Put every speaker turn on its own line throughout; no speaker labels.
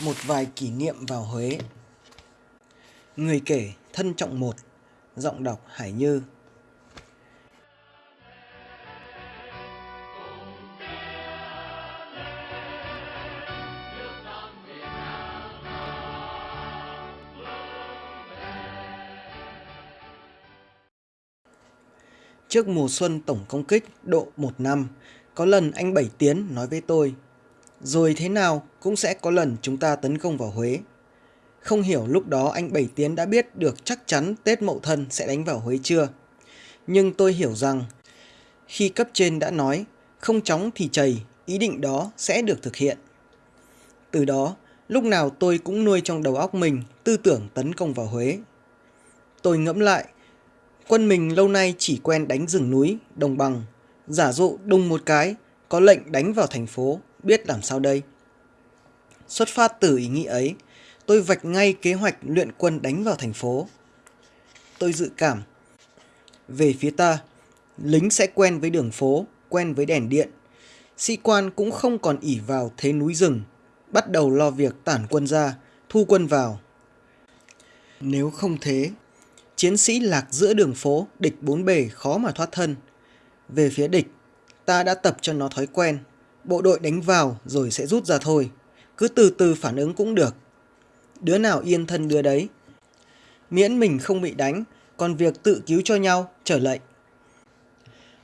Một vài kỷ niệm vào Huế. Người kể thân trọng một Giọng đọc Hải Như Trước mùa xuân tổng công kích độ một năm, có lần anh Bảy Tiến nói với tôi, rồi thế nào cũng sẽ có lần chúng ta tấn công vào Huế. Không hiểu lúc đó anh Bảy Tiến đã biết được chắc chắn Tết Mậu Thân sẽ đánh vào Huế chưa. Nhưng tôi hiểu rằng, khi cấp trên đã nói, không chóng thì chầy ý định đó sẽ được thực hiện. Từ đó, lúc nào tôi cũng nuôi trong đầu óc mình tư tưởng tấn công vào Huế. Tôi ngẫm lại, Quân mình lâu nay chỉ quen đánh rừng núi, đồng bằng, giả dụ đùng một cái, có lệnh đánh vào thành phố, biết làm sao đây. Xuất phát từ ý nghĩ ấy, tôi vạch ngay kế hoạch luyện quân đánh vào thành phố. Tôi dự cảm, về phía ta, lính sẽ quen với đường phố, quen với đèn điện. Sĩ quan cũng không còn ỉ vào thế núi rừng, bắt đầu lo việc tản quân ra, thu quân vào. Nếu không thế, Chiến sĩ lạc giữa đường phố, địch bốn bề khó mà thoát thân. Về phía địch, ta đã tập cho nó thói quen. Bộ đội đánh vào rồi sẽ rút ra thôi. Cứ từ từ phản ứng cũng được. Đứa nào yên thân đứa đấy. Miễn mình không bị đánh, còn việc tự cứu cho nhau, trở lệnh.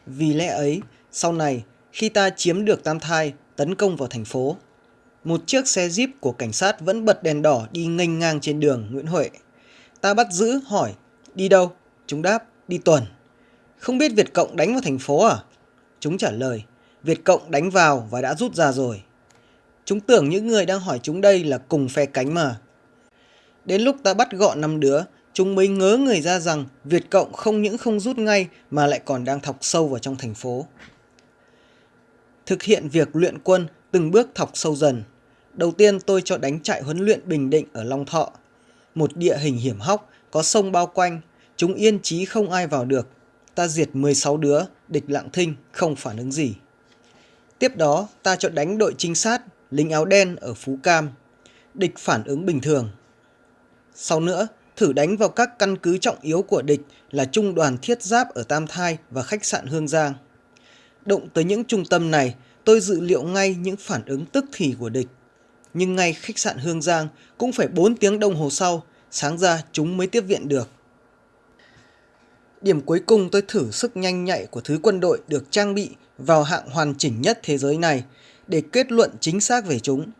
Vì lẽ ấy, sau này, khi ta chiếm được Tam Thai, tấn công vào thành phố, một chiếc xe jeep của cảnh sát vẫn bật đèn đỏ đi nghênh ngang trên đường Nguyễn Huệ. Ta bắt giữ hỏi Đi đâu? Chúng đáp, đi tuần. Không biết Việt Cộng đánh vào thành phố à? Chúng trả lời, Việt Cộng đánh vào và đã rút ra rồi. Chúng tưởng những người đang hỏi chúng đây là cùng phe cánh mà. Đến lúc ta bắt gọn năm đứa, chúng mới ngớ người ra rằng Việt Cộng không những không rút ngay mà lại còn đang thọc sâu vào trong thành phố. Thực hiện việc luyện quân từng bước thọc sâu dần. Đầu tiên tôi cho đánh trại huấn luyện Bình Định ở Long Thọ, một địa hình hiểm hóc có sông bao quanh, chúng yên chí không ai vào được. Ta diệt 16 đứa, địch lặng thinh, không phản ứng gì. Tiếp đó, ta chọn đánh đội trinh sát, lính áo đen ở Phú Cam. Địch phản ứng bình thường. Sau nữa, thử đánh vào các căn cứ trọng yếu của địch là trung đoàn thiết giáp ở Tam Thai và khách sạn Hương Giang. Động tới những trung tâm này, tôi dự liệu ngay những phản ứng tức thì của địch. Nhưng ngay khách sạn Hương Giang cũng phải 4 tiếng đồng hồ sau sáng ra chúng mới tiếp viện được. Điểm cuối cùng tôi thử sức nhanh nhạy của thứ quân đội được trang bị vào hạng hoàn chỉnh nhất thế giới này để kết luận chính xác về chúng.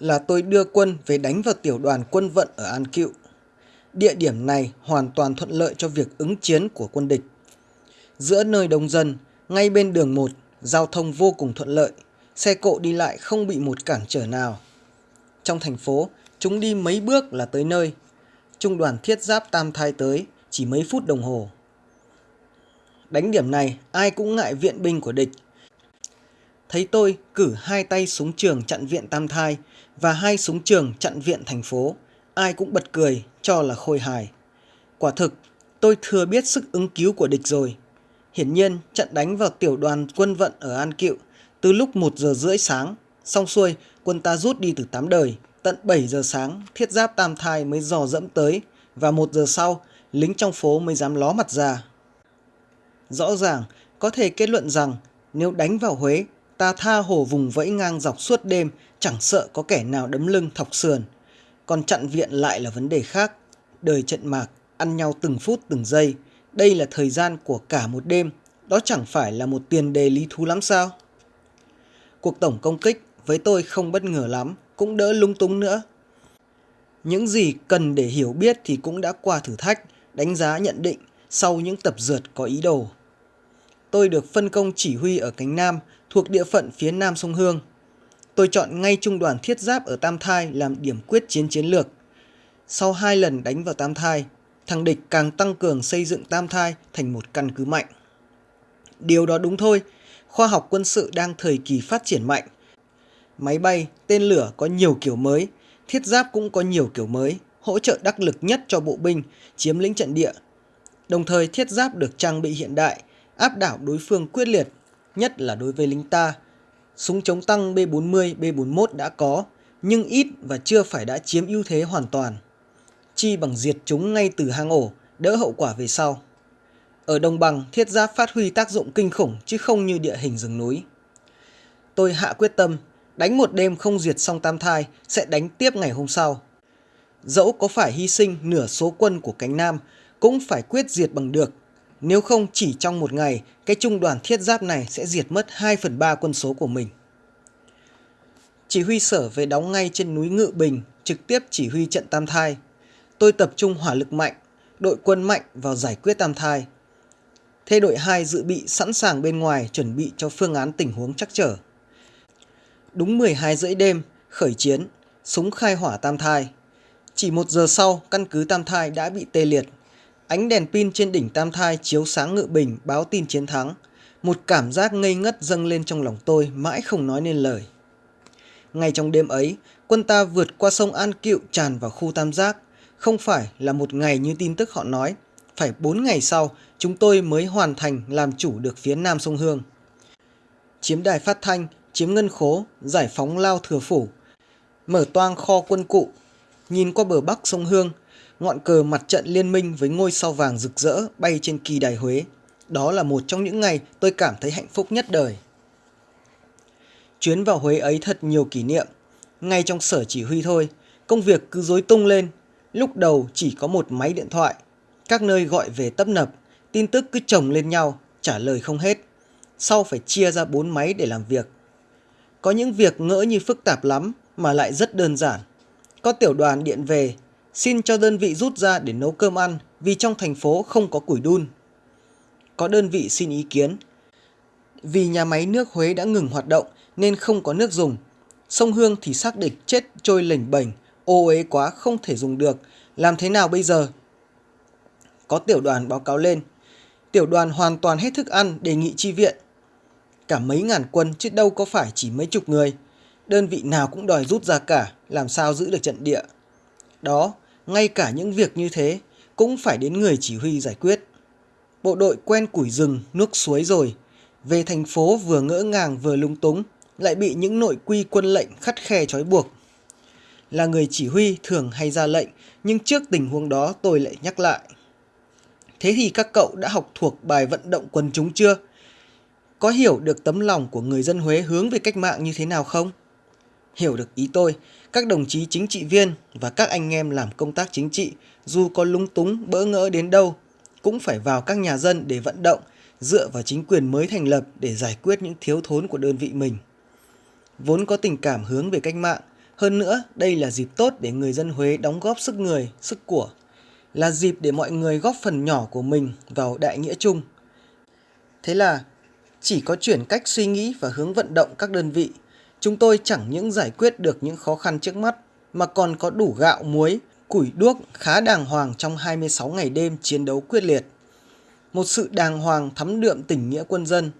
Là tôi đưa quân về đánh vào tiểu đoàn quân vận ở An Cựu. Địa điểm này hoàn toàn thuận lợi cho việc ứng chiến của quân địch. Giữa nơi đông dân, ngay bên đường 1, giao thông vô cùng thuận lợi, xe cộ đi lại không bị một cản trở nào. Trong thành phố, chúng đi mấy bước là tới nơi, trung đoàn thiết giáp tam thai tới chỉ mấy phút đồng hồ. Đánh điểm này ai cũng ngại viện binh của địch. Thấy tôi cử hai tay súng trường chặn viện tam thai và hai súng trường chặn viện thành phố, ai cũng bật cười cho là khôi hài. Quả thực, tôi thừa biết sức ứng cứu của địch rồi. Hiển nhiên, trận đánh vào tiểu đoàn quân vận ở An Cựu từ lúc 1 giờ rưỡi sáng, xong xuôi quân ta rút đi từ tám đời, Tận 7 giờ sáng, thiết giáp tam thai mới dò dẫm tới và một giờ sau, lính trong phố mới dám ló mặt ra. Rõ ràng, có thể kết luận rằng nếu đánh vào Huế, ta tha hồ vùng vẫy ngang dọc suốt đêm, chẳng sợ có kẻ nào đấm lưng thọc sườn. Còn chặn viện lại là vấn đề khác. Đời trận mạc, ăn nhau từng phút từng giây. Đây là thời gian của cả một đêm. Đó chẳng phải là một tiền đề lý thú lắm sao? Cuộc tổng công kích với tôi không bất ngờ lắm cũng đỡ lung túng nữa. Những gì cần để hiểu biết thì cũng đã qua thử thách, đánh giá nhận định sau những tập dượt có ý đồ. Tôi được phân công chỉ huy ở cánh Nam thuộc địa phận phía Nam sông Hương. Tôi chọn ngay trung đoàn thiết giáp ở Tam Thai làm điểm quyết chiến chiến lược. Sau hai lần đánh vào Tam Thai, thằng địch càng tăng cường xây dựng Tam Thai thành một căn cứ mạnh. Điều đó đúng thôi, khoa học quân sự đang thời kỳ phát triển mạnh Máy bay, tên lửa có nhiều kiểu mới, thiết giáp cũng có nhiều kiểu mới, hỗ trợ đắc lực nhất cho bộ binh, chiếm lĩnh trận địa. Đồng thời thiết giáp được trang bị hiện đại, áp đảo đối phương quyết liệt, nhất là đối với lính ta. Súng chống tăng B-40, B-41 đã có, nhưng ít và chưa phải đã chiếm ưu thế hoàn toàn. Chi bằng diệt chúng ngay từ hang ổ, đỡ hậu quả về sau. Ở đồng bằng, thiết giáp phát huy tác dụng kinh khủng chứ không như địa hình rừng núi. Tôi hạ quyết tâm, đánh một đêm không diệt xong tam thai sẽ đánh tiếp ngày hôm sau. Dẫu có phải hy sinh nửa số quân của cánh Nam cũng phải quyết diệt bằng được. Nếu không chỉ trong một ngày, cái trung đoàn thiết giáp này sẽ diệt mất 2 phần 3 quân số của mình. Chỉ huy sở về đóng ngay trên núi Ngự Bình, trực tiếp chỉ huy trận Tam Thai. Tôi tập trung hỏa lực mạnh, đội quân mạnh vào giải quyết Tam Thai. Thế đội 2 dự bị sẵn sàng bên ngoài chuẩn bị cho phương án tình huống chắc trở. Đúng 12 rưỡi đêm, khởi chiến, súng khai hỏa Tam Thai. Chỉ một giờ sau, căn cứ Tam Thai đã bị tê liệt. Ánh đèn pin trên đỉnh Tam Thai chiếu sáng ngự bình báo tin chiến thắng. Một cảm giác ngây ngất dâng lên trong lòng tôi mãi không nói nên lời. Ngay trong đêm ấy, quân ta vượt qua sông An Cựu tràn vào khu Tam Giác. Không phải là một ngày như tin tức họ nói. Phải 4 ngày sau, chúng tôi mới hoàn thành làm chủ được phía nam sông Hương. Chiếm đài phát thanh, chiếm ngân khố, giải phóng lao thừa phủ, mở toang kho quân cụ, nhìn qua bờ bắc sông Hương, ngọn cờ mặt trận liên minh với ngôi sao vàng rực rỡ bay trên kỳ đài Huế. Đó là một trong những ngày tôi cảm thấy hạnh phúc nhất đời. Chuyến vào Huế ấy thật nhiều kỷ niệm. Ngay trong sở chỉ huy thôi, công việc cứ rối tung lên. Lúc đầu chỉ có một máy điện thoại. Các nơi gọi về tấp nập, tin tức cứ chồng lên nhau, trả lời không hết. Sau phải chia ra bốn máy để làm việc. Có những việc ngỡ như phức tạp lắm mà lại rất đơn giản. Có tiểu đoàn điện về, xin cho đơn vị rút ra để nấu cơm ăn vì trong thành phố không có củi đun. Có đơn vị xin ý kiến. Vì nhà máy nước Huế đã ngừng hoạt động nên không có nước dùng. Sông Hương thì xác định chết trôi lềnh bềnh, ô uế quá không thể dùng được. Làm thế nào bây giờ? Có tiểu đoàn báo cáo lên. Tiểu đoàn hoàn toàn hết thức ăn đề nghị chi viện. Cả mấy ngàn quân chứ đâu có phải chỉ mấy chục người. Đơn vị nào cũng đòi rút ra cả, làm sao giữ được trận địa. Đó, ngay cả những việc như thế cũng phải đến người chỉ huy giải quyết. Bộ đội quen củi rừng, nước suối rồi. Về thành phố vừa ngỡ ngàng vừa lung túng, lại bị những nội quy quân lệnh khắt khe trói buộc. Là người chỉ huy thường hay ra lệnh, nhưng trước tình huống đó tôi lại nhắc lại. Thế thì các cậu đã học thuộc bài vận động quần chúng chưa? Có hiểu được tấm lòng của người dân Huế hướng về cách mạng như thế nào không? Hiểu được ý tôi, các đồng chí chính trị viên và các anh em làm công tác chính trị dù có lúng túng bỡ ngỡ đến đâu cũng phải vào các nhà dân để vận động dựa vào chính quyền mới thành lập để giải quyết những thiếu thốn của đơn vị mình. Vốn có tình cảm hướng về cách mạng, hơn nữa đây là dịp tốt để người dân Huế đóng góp sức người, sức của, là dịp để mọi người góp phần nhỏ của mình vào đại nghĩa chung. Thế là chỉ có chuyển cách suy nghĩ và hướng vận động các đơn vị, chúng tôi chẳng những giải quyết được những khó khăn trước mắt mà còn có đủ gạo muối, củi đuốc khá đàng hoàng trong 26 ngày đêm chiến đấu quyết liệt. Một sự đàng hoàng thắm đượm tình nghĩa quân dân.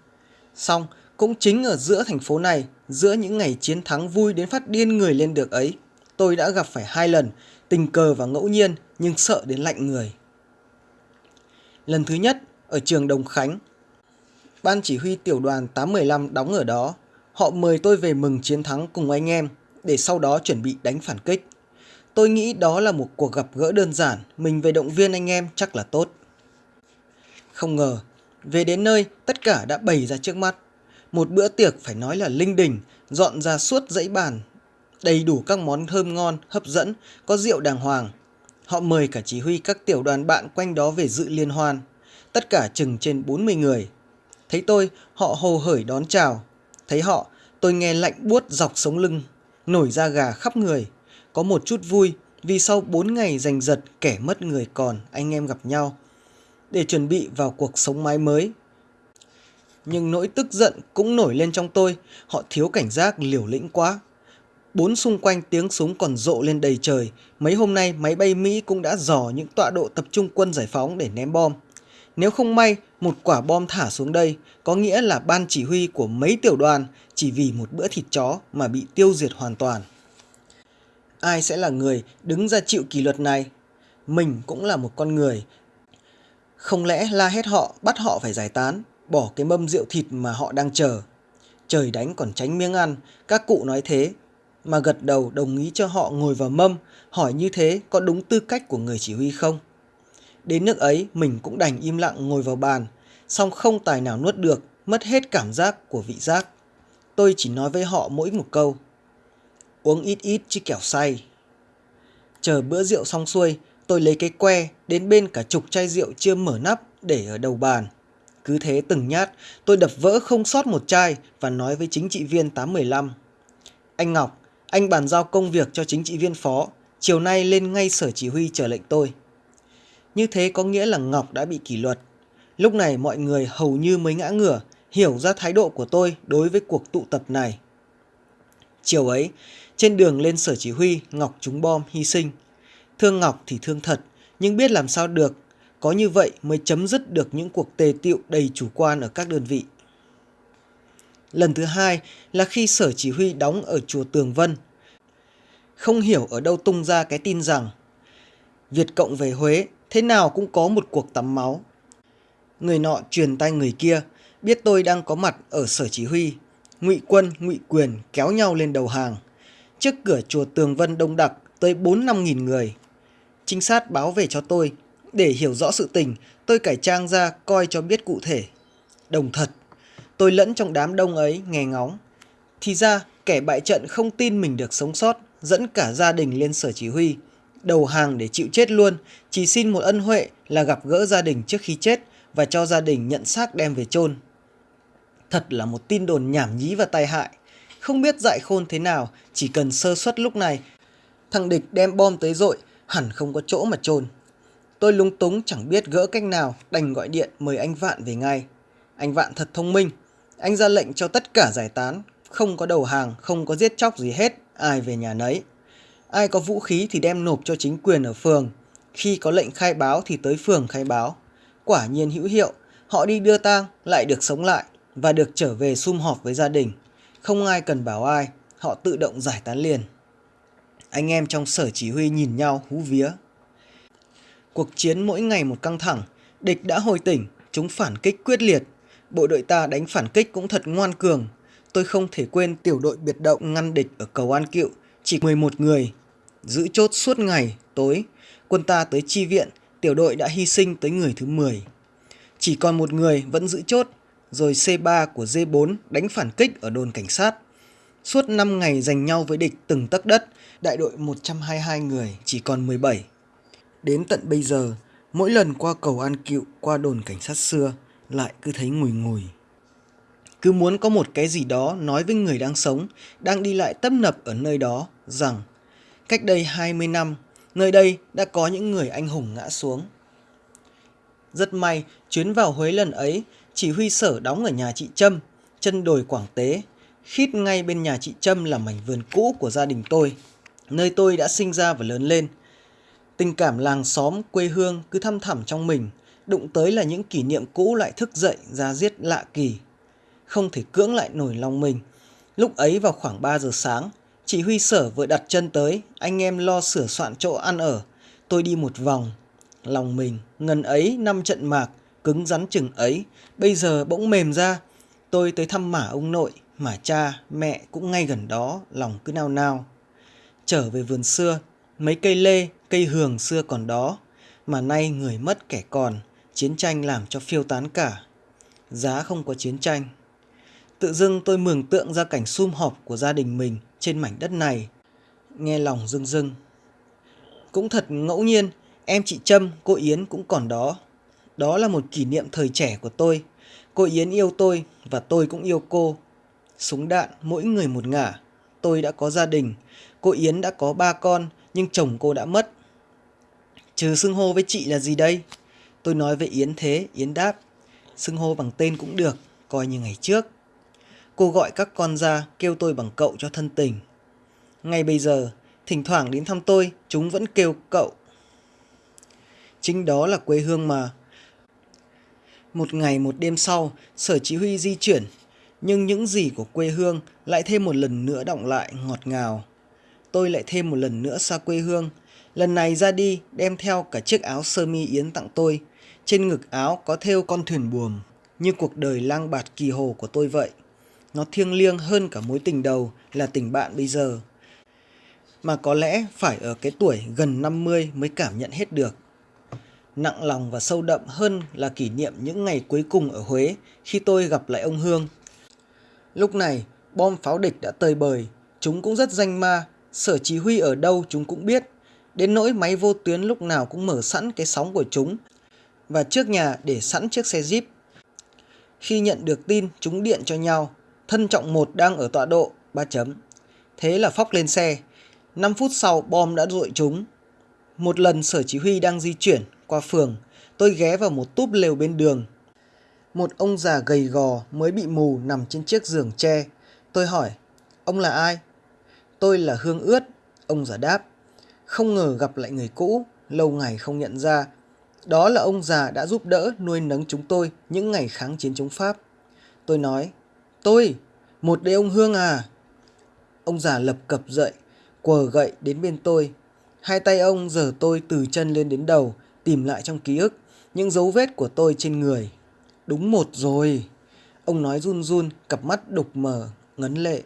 song cũng chính ở giữa thành phố này, giữa những ngày chiến thắng vui đến phát điên người lên được ấy, tôi đã gặp phải hai lần, tình cờ và ngẫu nhiên nhưng sợ đến lạnh người. Lần thứ nhất, ở trường Đồng Khánh. Ban chỉ huy tiểu đoàn 815 đóng ở đó. Họ mời tôi về mừng chiến thắng cùng anh em để sau đó chuẩn bị đánh phản kích. Tôi nghĩ đó là một cuộc gặp gỡ đơn giản, mình về động viên anh em chắc là tốt. Không ngờ, về đến nơi tất cả đã bày ra trước mắt. Một bữa tiệc phải nói là linh đình, dọn ra suốt dãy bàn. Đầy đủ các món thơm ngon, hấp dẫn, có rượu đàng hoàng. Họ mời cả chỉ huy các tiểu đoàn bạn quanh đó về dự liên hoan. Tất cả chừng trên 40 người. Thấy tôi, họ hồ hởi đón chào. Thấy họ, tôi nghe lạnh buốt dọc sống lưng, nổi da gà khắp người. Có một chút vui vì sau 4 ngày giành giật kẻ mất người còn anh em gặp nhau. Để chuẩn bị vào cuộc sống mái mới, nhưng nỗi tức giận cũng nổi lên trong tôi, họ thiếu cảnh giác liều lĩnh quá. Bốn xung quanh tiếng súng còn rộ lên đầy trời, mấy hôm nay máy bay Mỹ cũng đã dò những tọa độ tập trung quân giải phóng để ném bom. Nếu không may một quả bom thả xuống đây, có nghĩa là ban chỉ huy của mấy tiểu đoàn chỉ vì một bữa thịt chó mà bị tiêu diệt hoàn toàn. Ai sẽ là người đứng ra chịu kỷ luật này? Mình cũng là một con người. Không lẽ la hết họ, bắt họ phải giải tán, bỏ cái mâm rượu thịt mà họ đang chờ. Trời đánh còn tránh miếng ăn, các cụ nói thế. mà gật đầu đồng ý cho họ ngồi vào mâm, hỏi như thế có đúng tư cách của người chỉ huy không? Đến nước ấy mình cũng đành im lặng ngồi vào bàn, song không tài nào nuốt được, mất hết cảm giác của vị giác. Tôi chỉ nói với họ mỗi một câu. Uống ít ít chứ kẻo say. Chờ bữa rượu xong xuôi, tôi lấy cái que đến bên cả chục chai rượu chưa mở nắp để ở đầu bàn. Cứ thế từng nhát, tôi đập vỡ không sót một chai và nói với chính trị viên 815. Anh Ngọc, anh bàn giao công việc cho chính trị viên phó, chiều nay lên ngay sở chỉ huy chờ lệnh tôi. Như thế có nghĩa là Ngọc đã bị kỷ luật. Lúc này mọi người hầu như mới ngã ngửa, hiểu ra thái độ của tôi đối với cuộc tụ tập này. Chiều ấy, trên đường lên sở chỉ huy, Ngọc trúng bom hy sinh. Thương Ngọc thì thương thật, nhưng biết làm sao được, có như vậy mới chấm dứt được những cuộc tề tiệu đầy chủ quan ở các đơn vị. Lần thứ hai là khi sở chỉ huy đóng ở chùa Tường Vân. Không hiểu ở đâu tung ra cái tin rằng Việt Cộng về Huế thế nào cũng có một cuộc tắm máu. Người nọ truyền tay người kia, biết tôi đang có mặt ở sở chỉ huy. Ngụy quân, ngụy quyền kéo nhau lên đầu hàng. Trước cửa chùa Tường Vân đông đặc tới 4-5 nghìn người. Trinh sát báo về cho tôi. Để hiểu rõ sự tình, tôi cải trang ra coi cho biết cụ thể. Đồng thật, tôi lẫn trong đám đông ấy nghe ngóng. Thì ra, kẻ bại trận không tin mình được sống sót, dẫn cả gia đình lên sở chỉ huy. Đầu hàng để chịu chết luôn, chỉ xin một ân huệ là gặp gỡ gia đình trước khi chết và cho gia đình nhận xác đem về chôn. Thật là một tin đồn nhảm nhí và tai hại. Không biết dại khôn thế nào, chỉ cần sơ suất lúc này. Thằng địch đem bom tới dội, hẳn không có chỗ mà chôn. Tôi lung túng chẳng biết gỡ cách nào, đành gọi điện mời anh Vạn về ngay. Anh Vạn thật thông minh. Anh ra lệnh cho tất cả giải tán, không có đầu hàng, không có giết chóc gì hết, ai về nhà nấy. Ai có vũ khí thì đem nộp cho chính quyền ở phường. Khi có lệnh khai báo thì tới phường khai báo. Quả nhiên hữu hiệu, họ đi đưa tang lại được sống lại và được trở về sum họp với gia đình. Không ai cần bảo ai, họ tự động giải tán liền. Anh em trong sở chỉ huy nhìn nhau hú vía. Cuộc chiến mỗi ngày một căng thẳng, địch đã hồi tỉnh, chúng phản kích quyết liệt. Bộ đội ta đánh phản kích cũng thật ngoan cường. Tôi không thể quên tiểu đội biệt động ngăn địch ở cầu An Cựu, chỉ 11 người. Giữ chốt suốt ngày, tối, quân ta tới chi viện, tiểu đội đã hy sinh tới người thứ 10. Chỉ còn một người vẫn giữ chốt, rồi C3 của D4 đánh phản kích ở đồn cảnh sát. Suốt 5 ngày giành nhau với địch từng tấc đất, đại đội 122 người chỉ còn 17. Đến tận bây giờ, mỗi lần qua cầu An Cựu, qua đồn cảnh sát xưa, lại cứ thấy ngùi ngùi. Cứ muốn có một cái gì đó nói với người đang sống, đang đi lại tấp nập ở nơi đó, rằng cách đây 20 năm, nơi đây đã có những người anh hùng ngã xuống. Rất may, chuyến vào Huế lần ấy, chỉ huy sở đóng ở nhà chị Trâm, chân đồi Quảng Tế, khít ngay bên nhà chị Trâm là mảnh vườn cũ của gia đình tôi, nơi tôi đã sinh ra và lớn lên. Tình cảm làng xóm, quê hương cứ thăm thẳm trong mình, đụng tới là những kỷ niệm cũ lại thức dậy ra giết lạ kỳ. Không thể cưỡng lại nổi lòng mình. Lúc ấy vào khoảng 3 giờ sáng, chỉ huy sở vừa đặt chân tới, anh em lo sửa soạn chỗ ăn ở. Tôi đi một vòng. Lòng mình, ngần ấy năm trận mạc, cứng rắn chừng ấy, bây giờ bỗng mềm ra. Tôi tới thăm mả ông nội, mà cha, mẹ cũng ngay gần đó, lòng cứ nao nao. Trở về vườn xưa, mấy cây lê, cây hường xưa còn đó, mà nay người mất kẻ còn, chiến tranh làm cho phiêu tán cả. Giá không có chiến tranh. Tự dưng tôi mường tượng ra cảnh sum họp của gia đình mình trên mảnh đất này. Nghe lòng rưng rưng. Cũng thật ngẫu nhiên, em chị Trâm, cô Yến cũng còn đó. Đó là một kỷ niệm thời trẻ của tôi. Cô Yến yêu tôi và tôi cũng yêu cô. Súng đạn mỗi người một ngả. Tôi đã có gia đình. Cô Yến đã có ba con nhưng chồng cô đã mất. Trừ xưng hô với chị là gì đây? Tôi nói với Yến thế, Yến đáp. Xưng hô bằng tên cũng được, coi như ngày trước. Cô gọi các con ra kêu tôi bằng cậu cho thân tình. Ngay bây giờ, thỉnh thoảng đến thăm tôi, chúng vẫn kêu cậu. Chính đó là quê hương mà. Một ngày một đêm sau, sở chỉ huy di chuyển, nhưng những gì của quê hương lại thêm một lần nữa động lại ngọt ngào. Tôi lại thêm một lần nữa xa quê hương, lần này ra đi đem theo cả chiếc áo sơ mi Yến tặng tôi. Trên ngực áo có thêu con thuyền buồm, như cuộc đời lang bạt kỳ hồ của tôi vậy. Nó thiêng liêng hơn cả mối tình đầu là tình bạn bây giờ. mà có lẽ phải ở cái tuổi gần 50 mới cảm nhận hết được. Nặng lòng và sâu đậm hơn là kỷ niệm những ngày cuối cùng ở Huế khi tôi gặp lại ông Hương. Lúc này, bom pháo địch đã tơi bời, chúng cũng rất danh ma, sở chỉ huy ở đâu chúng cũng biết. Đến nỗi máy vô tuyến lúc nào cũng mở sẵn cái sóng của chúng và trước nhà để sẵn chiếc xe Jeep. Khi nhận được tin, chúng điện cho nhau. Thân trọng một đang ở tọa độ, 3 chấm. Thế là phóc lên xe. 5 phút sau, bom đã rội chúng. Một lần sở chỉ huy đang di chuyển qua phường, tôi ghé vào một túp lều bên đường. Một ông già gầy gò mới bị mù nằm trên chiếc giường tre. Tôi hỏi, ông là ai? Tôi là Hương Ướt, ông già đáp. Không ngờ gặp lại người cũ, lâu ngày không nhận ra. Đó là ông già đã giúp đỡ nuôi nấng chúng tôi những ngày kháng chiến chống Pháp. Tôi nói, tôi, một đây ông Hương à. Ông già lập cập dậy, quờ gậy đến bên tôi. Hai tay ông giở tôi từ chân lên đến đầu, tìm lại trong ký ức những dấu vết của tôi trên người. Đúng một rồi. Ông nói run run, cặp mắt đục mờ, ngấn lệ.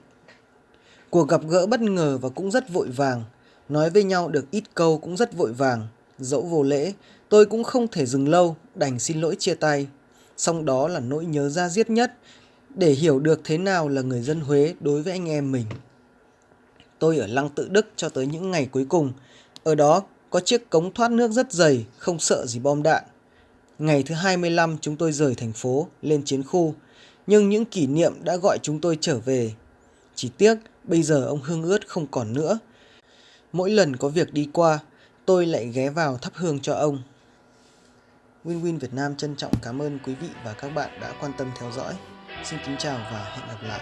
Cuộc gặp gỡ bất ngờ và cũng rất vội vàng. Nói với nhau được ít câu cũng rất vội vàng. Dẫu vô lễ, tôi cũng không thể dừng lâu, đành xin lỗi chia tay. Xong đó là nỗi nhớ ra giết nhất, để hiểu được thế nào là người dân Huế đối với anh em mình. Tôi ở Lăng Tự Đức cho tới những ngày cuối cùng. Ở đó có chiếc cống thoát nước rất dày, không sợ gì bom đạn. Ngày thứ 25 chúng tôi rời thành phố, lên chiến khu. Nhưng những kỷ niệm đã gọi chúng tôi trở về. Chỉ tiếc bây giờ ông Hương ướt không còn nữa. Mỗi lần có việc đi qua, tôi lại ghé vào thắp hương cho ông. Win Win Việt Nam trân trọng cảm ơn quý vị và các bạn đã quan tâm theo dõi. Xin kính chào và hẹn gặp lại.